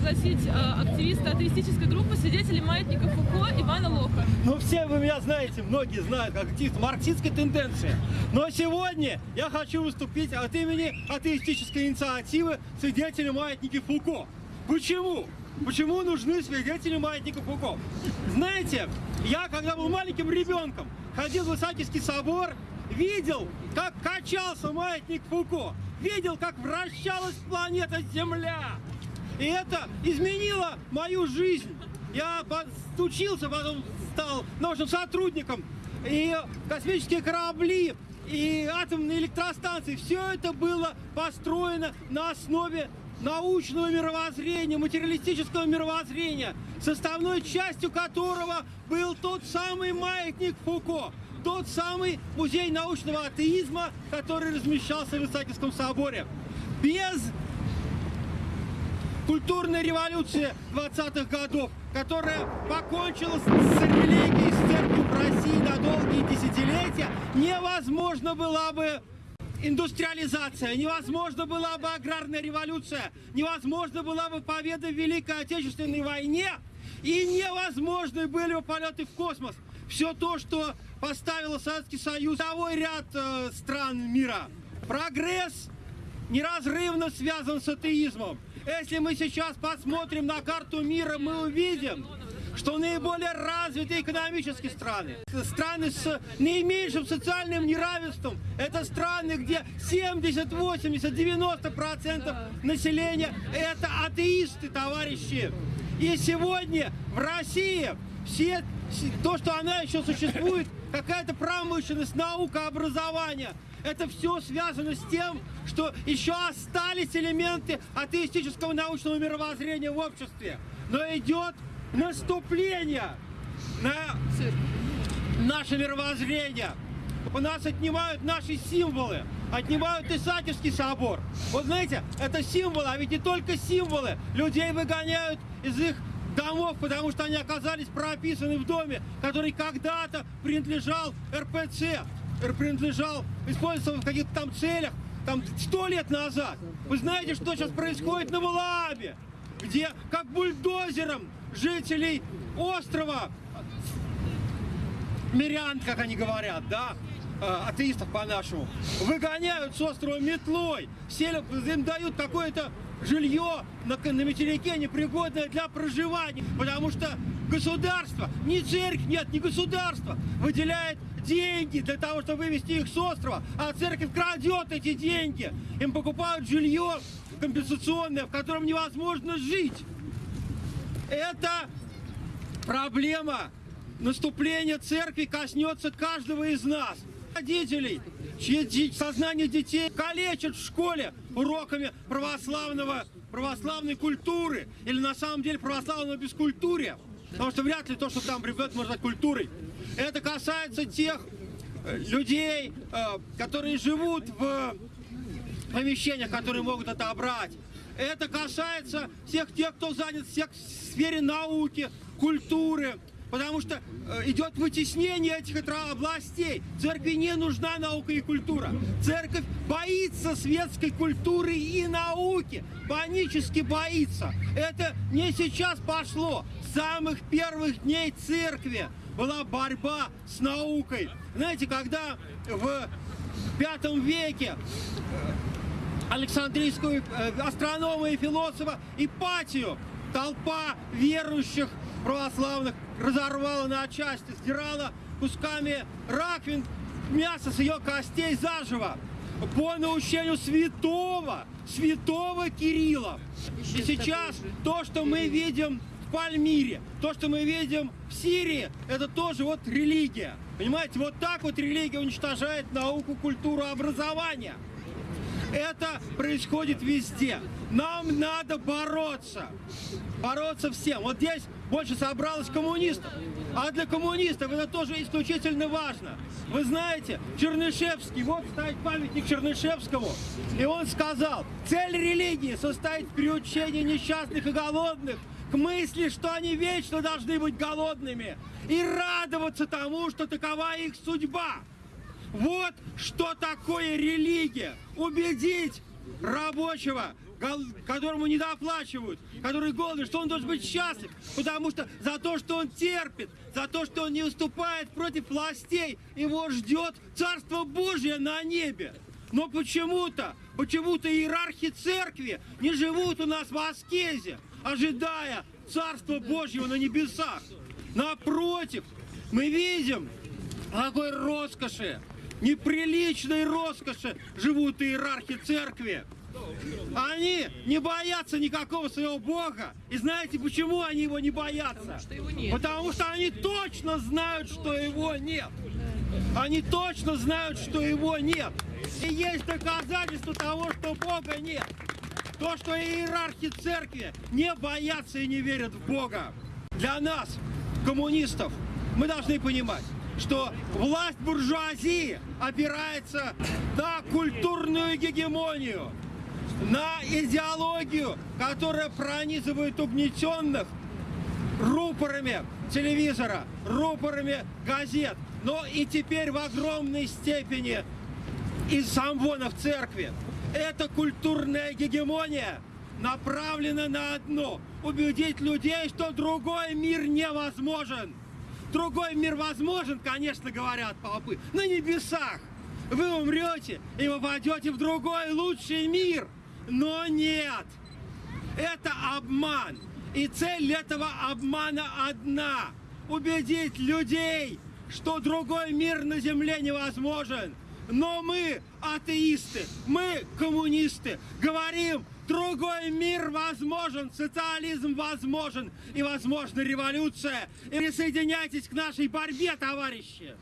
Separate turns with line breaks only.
пригласить э, активиста атеистической группы свидетелей маятника Фуко Ивана Лоха.
Ну, все вы меня знаете, многие знают, как активист марксистской тенденции. Но сегодня я хочу выступить от имени атеистической инициативы свидетелей маятника Фуко. Почему? Почему нужны свидетели маятника Фуко? Знаете, я, когда был маленьким ребенком, ходил в Исаакиевский собор, видел, как качался маятник Фуко, видел, как вращалась планета Земля. И это изменило мою жизнь. Я учился, потом стал научным сотрудником. И космические корабли, и атомные электростанции, все это было построено на основе научного мировоззрения, материалистического мировоззрения, составной частью которого был тот самый маятник Фуко, тот самый музей научного атеизма, который размещался в Исаакиевском соборе. Без культурной революции 20-х годов, которая покончила с религией, с церковью в России на долгие десятилетия, невозможно была бы индустриализация, невозможно была бы аграрная революция, невозможно была бы победа в Великой Отечественной войне, и невозможны были бы полеты в космос. Все то, что поставило Советский Союз, того ряд э, стран мира. Прогресс неразрывно связан с атеизмом. Если мы сейчас посмотрим на карту мира, мы увидим, что наиболее развитые экономические страны, страны с наименьшим социальным неравенством, это страны, где 70, 80, 90 процентов населения это атеисты, товарищи. И сегодня в России все, то, что она еще существует, какая-то промышленность, наука, образование, это все связано с тем, что еще остались элементы атеистического научного мировоззрения в обществе. Но идет наступление на наше мировоззрение. У нас отнимают наши символы, отнимают Исаакиевский собор. Вот знаете, это символы, а ведь не только символы. Людей выгоняют из их домов, потому что они оказались прописаны в доме, который когда-то принадлежал РПЦ, принадлежал, использовался в каких-то там целях, там сто лет назад. Вы знаете, что сейчас происходит на Валаабе, где как бульдозером жителей острова, мирян, как они говорят, да, э, атеистов по-нашему, выгоняют с острова метлой, селят, им дают какое-то жилье на, на материке непригодное для проживания, потому что государство, ни церковь нет, ни государство выделяет деньги для того, чтобы вывести их с острова, а церковь крадет эти деньги. Им покупают жилье компенсационное, в котором невозможно жить. Это проблема наступления церкви коснется каждого из нас. Родителей, чьи сознание детей калечат в школе уроками православного, православной культуры или на самом деле православного бескультурия. Потому что вряд ли то, что там приведет, можно стать культурой. Это касается тех э, людей, э, которые живут в помещениях, которые могут отобрать. Это касается всех тех, кто занят в сфере науки, культуры, потому что э, идет вытеснение этих областей. Церкви не нужна наука и культура. Церковь боится светской культуры и науки, панически боится. Это не сейчас пошло. С самых первых дней церкви была борьба с наукой. Знаете, когда в пятом веке Александрийскую э, астронома и философа Ипатию. Толпа верующих православных разорвала на части, сдирала кусками раковин мясо с ее костей заживо. По наущению святого, святого Кирилла. И сейчас то, что мы видим в Пальмире, то, что мы видим в Сирии, это тоже вот религия. Понимаете, вот так вот религия уничтожает науку, культуру, образование. Это происходит везде. Нам надо бороться. Бороться всем. Вот здесь больше собралось коммунистов. А для коммунистов это тоже исключительно важно. Вы знаете, Чернышевский, вот стоит памятник Чернышевскому, и он сказал, цель религии состоит в приучении несчастных и голодных к мысли, что они вечно должны быть голодными, и радоваться тому, что такова их судьба. Вот что такое религия. Убедить рабочего которому не доплачивают, который голодный, что он должен быть счастлив, потому что за то, что он терпит, за то, что он не выступает против властей, его ждет Царство Божье на небе. Но почему-то, почему-то иерархи церкви не живут у нас в аскезе, ожидая Царства Божьего на небесах. Напротив, мы видим, какой роскоши, неприличной роскоши живут иерархи церкви. Они не боятся никакого своего Бога. И знаете, почему они его не боятся?
что его нет.
Потому что они точно знают, что его нет. Они точно знают, что его нет. И есть доказательство того, что Бога нет. То, что иерархи церкви не боятся и не верят в Бога. Для нас, коммунистов, мы должны понимать, что власть буржуазии опирается на культурную гегемонию, на идеологию, которая пронизывает угнетенных рупорами телевизора, рупорами газет, но и теперь в огромной степени из самвона в церкви. Эта культурная гегемония направлена на одно – убедить людей, что другой мир невозможен. Другой мир возможен, конечно, говорят попы, на небесах. Вы умрете и попадете в другой лучший мир. Но нет, это обман. И цель этого обмана одна. Убедить людей, что другой мир на земле невозможен. Но мы, атеисты, мы, коммунисты, говорим, другой мир возможен, социализм возможен и возможна революция. И присоединяйтесь к нашей борьбе, товарищи.